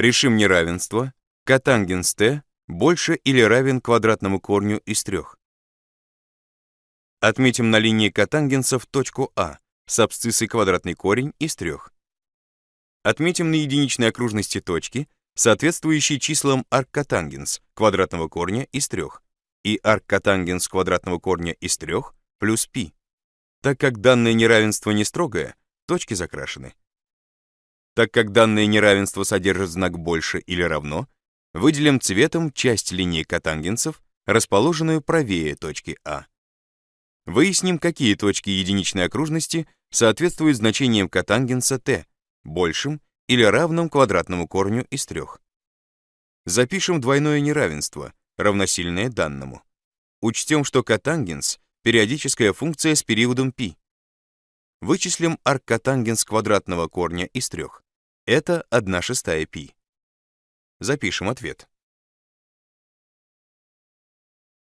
Решим неравенство котангенс t больше или равен квадратному корню из трех. Отметим на линии котангенсов точку А с абсциссой квадратный корень из трех. Отметим на единичной окружности точки, соответствующие числам арккотангенс квадратного корня из трех и арккотангенс квадратного корня из трех плюс π. Так как данное неравенство не строгое, точки закрашены. Так как данное неравенство содержит знак больше или равно, выделим цветом часть линии котангенсов, расположенную правее точки А. Выясним, какие точки единичной окружности соответствуют значениям котангенса t, большим или равным квадратному корню из трех. Запишем двойное неравенство, равносильное данному. Учтем, что котангенс — периодическая функция с периодом π. Вычислим арккотангенс квадратного корня из трех. Это 1 шестая π. Запишем ответ.